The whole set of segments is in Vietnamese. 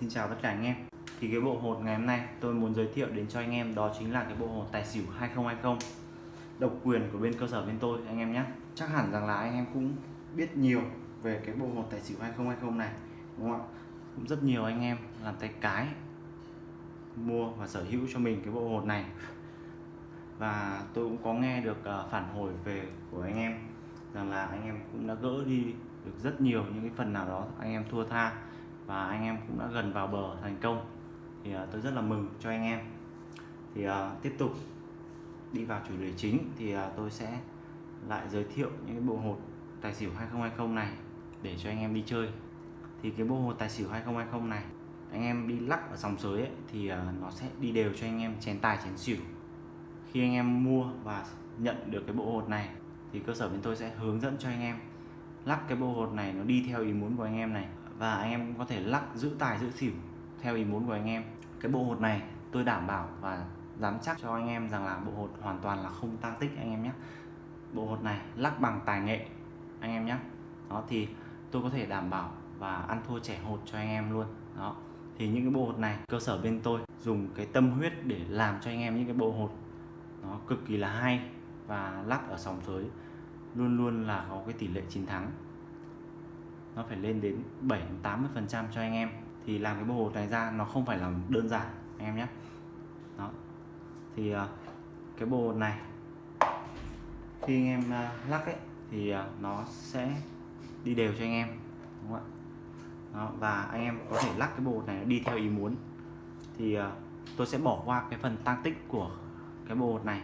Xin chào tất cả anh em. Thì cái bộ hột ngày hôm nay tôi muốn giới thiệu đến cho anh em đó chính là cái bộ hột tài xỉu 2020 Độc quyền của bên cơ sở bên tôi, anh em nhé. Chắc hẳn rằng là anh em cũng biết nhiều về cái bộ hột tài xỉu 2020 này, Đúng không ạ? Cũng rất nhiều anh em làm tay cái, mua và sở hữu cho mình cái bộ hột này. Và tôi cũng có nghe được à, phản hồi về của anh em rằng là anh em cũng đã gỡ đi được rất nhiều những cái phần nào đó anh em thua tha và anh em cũng đã gần vào bờ thành công. Thì uh, tôi rất là mừng cho anh em. Thì uh, tiếp tục đi vào chủ đề chính thì uh, tôi sẽ lại giới thiệu những cái bộ hột tài xỉu 2020 này để cho anh em đi chơi. Thì cái bộ hột tài xỉu 2020 này anh em đi lắc ở sòng sới ấy, thì uh, nó sẽ đi đều cho anh em chén tài chén xỉu. Khi anh em mua và nhận được cái bộ hột này thì cơ sở bên tôi sẽ hướng dẫn cho anh em lắc cái bộ hột này nó đi theo ý muốn của anh em này và anh em có thể lắc giữ tài, giữ xỉu theo ý muốn của anh em. Cái bộ hột này tôi đảm bảo và dám chắc cho anh em rằng là bộ hột hoàn toàn là không tăng tích anh em nhé. Bộ hột này lắc bằng tài nghệ anh em nhé. Đó, thì tôi có thể đảm bảo và ăn thua trẻ hột cho anh em luôn. Đó, thì những cái bộ hột này cơ sở bên tôi dùng cái tâm huyết để làm cho anh em những cái bộ hột. Nó cực kỳ là hay và lắc ở sòng sới luôn luôn là có cái tỷ lệ chiến thắng nó phải lên đến 7 80 phần trăm cho anh em. Thì làm cái bộ hột này ra nó không phải là đơn giản anh em nhé. Đó. Thì ờ, cái bộ hột này khi anh em ờ, lắc ấy thì ờ, nó sẽ đi đều cho anh em đúng không ạ? Đó, và anh em có thể lắc cái bộ hột này đi theo ý muốn. Thì tôi sẽ bỏ qua cái phần tăng tích của cái bộ hột này.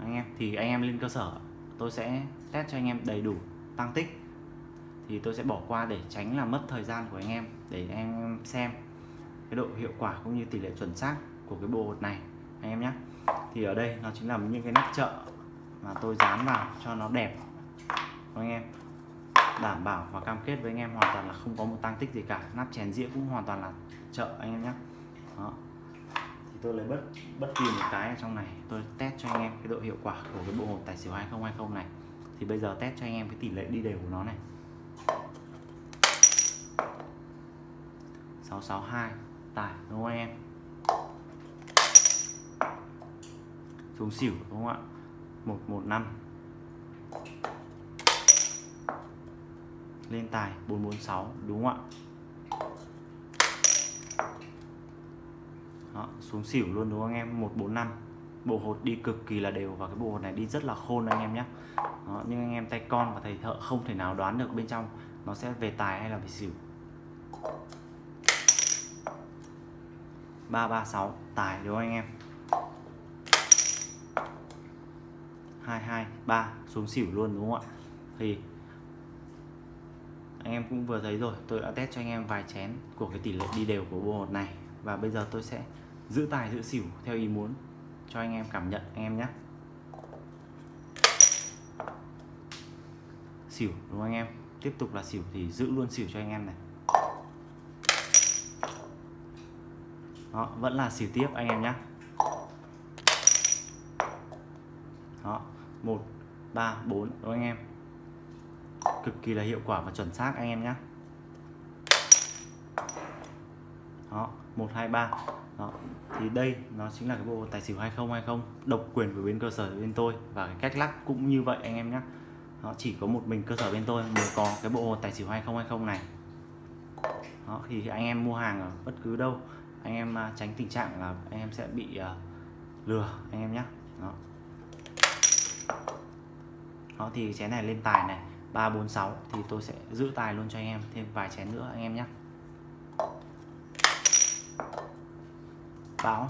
Anh em thì anh em lên cơ sở tôi sẽ test cho anh em đầy đủ tăng tích thì tôi sẽ bỏ qua để tránh là mất thời gian của anh em, để anh em xem cái độ hiệu quả cũng như tỷ lệ chuẩn xác của cái bộ hột này, anh em nhé. Thì ở đây nó chính là những cái nắp chợ mà tôi dán vào cho nó đẹp anh em? Đảm bảo và cam kết với anh em hoàn toàn là không có một tăng tích gì cả. Nắp chén dĩa cũng hoàn toàn là chợ, anh em nhé. Đó. Thì tôi lấy bất bất kỳ một cái ở trong này, tôi test cho anh em cái độ hiệu quả của cái bộ hột tài xỉu 2020 này. Thì bây giờ test cho anh em cái tỷ lệ đi đều của nó này. 662 tải đúng không em xuống xỉu đúng không ạ? 115 lên tài 446 đúng không ạ? Đó, xuống xỉu luôn đúng không anh em? 145 bộ hột đi cực kỳ là đều và cái bộ hột này đi rất là khôn anh em nhé Đó, nhưng anh em tay con và thầy thợ không thể nào đoán được bên trong nó sẽ về tài hay là về xỉu. 336 tài đúng không anh em? 223 xuống xỉu luôn đúng không ạ? Thì anh em cũng vừa thấy rồi, tôi đã test cho anh em vài chén của cái tỷ lệ đi đều của bộ hột này. Và bây giờ tôi sẽ giữ tài, giữ xỉu theo ý muốn cho anh em cảm nhận, anh em nhé. Xỉu đúng không anh em? Tiếp tục là xỉu thì giữ luôn xỉu cho anh em này. Đó vẫn là xỉu tiếp anh em nhé đó một ba bốn đúng anh em? Cực kỳ là hiệu quả và chuẩn xác anh em nhé đó một hai ba. Đó thì đây nó chính là cái bộ tài xỉu 2020 độc quyền của bên cơ sở bên tôi và cái cách lắc cũng như vậy anh em nhé nó chỉ có một mình cơ sở bên tôi mới có cái bộ tài xỉu 2020 này. Đó, thì anh em mua hàng ở bất cứ đâu anh em à, tránh tình trạng là anh em sẽ bị uh, lừa anh em nhé đó. đó thì chén này lên tài này 346 thì tôi sẽ giữ tài luôn cho anh em thêm vài chén nữa anh em nhé bão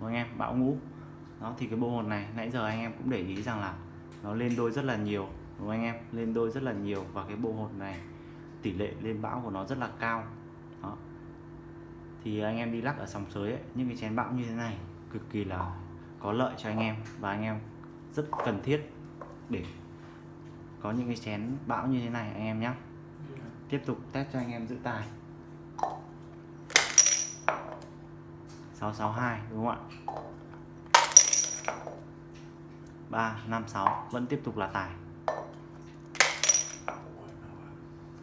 của anh em? Bão ngũ. Đó thì cái bộ hồn này nãy giờ anh em cũng để ý rằng là nó lên đôi rất là nhiều đúng không anh em? Lên đôi rất là nhiều và cái bộ hồn này tỷ lệ lên bão của nó rất là cao. Đó thì anh em đi lắc ở sòng sới ấy, những cái chén bão như thế này cực kỳ là có lợi cho anh em và anh em rất cần thiết để có những cái chén bão như thế này anh em nhé tiếp tục test cho anh em giữ tài. 662 đúng không ạ? 356 vẫn tiếp tục là tài.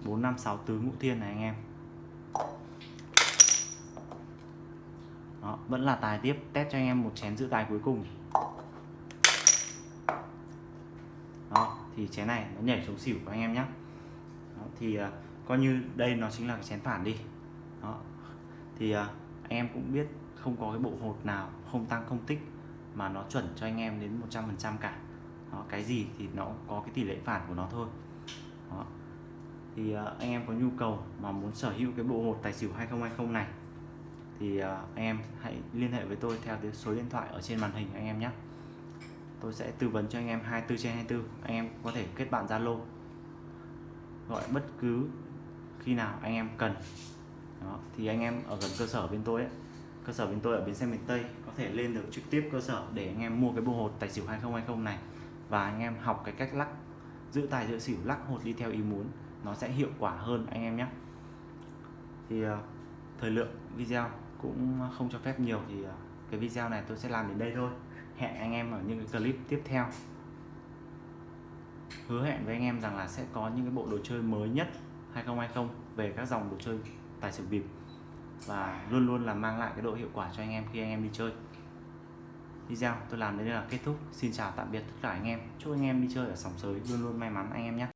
456 tứ ngũ thiên này anh em. Đó, vẫn là tài tiếp. Test cho anh em một chén giữ tài cuối cùng. Đó thì chén này nó nhảy xuống xỉu của anh em nhé đó, thì uh, coi như đây nó chính là cái chén phản đi. Đó thì uh, anh em cũng biết không có cái bộ hột nào không tăng không tích mà nó chuẩn cho anh em đến 100% cả. Đó, cái gì thì nó có cái tỷ lệ phản của nó thôi. Đó. thì uh, anh em có nhu cầu mà muốn sở hữu cái bộ hột tài xỉu 2020 này thì uh, anh em hãy liên hệ với tôi theo cái số điện thoại ở trên màn hình anh em nhé. Tôi sẽ tư vấn cho anh em 24 trên 24 anh em có thể kết bạn Zalo. Gọi bất cứ khi nào anh em cần. Đó, thì anh em ở gần cơ sở bên tôi ấy, cơ sở bên tôi ở bến xe miền Tây có thể lên được trực tiếp cơ sở để anh em mua cái bộ hột tài xỉu 2020 này. Và anh em học cái cách lắc giữ tài giữ xỉu lắc hột đi theo ý muốn nó sẽ hiệu quả hơn anh em nhé. Thì uh, thời lượng video cũng không cho phép nhiều thì à, cái video này tôi sẽ làm đến đây thôi. Hẹn anh em ở những cái clip tiếp theo. Hứa hẹn với anh em rằng là sẽ có những cái bộ đồ chơi mới nhất 2020 về các dòng đồ chơi tài xỉu bịp. Và luôn luôn là mang lại cái độ hiệu quả cho anh em khi anh em đi chơi. Video tôi làm đến đây là kết thúc. Xin chào tạm biệt tất cả anh em. Chúc anh em đi chơi ở sòng sới luôn luôn may mắn anh em nhé.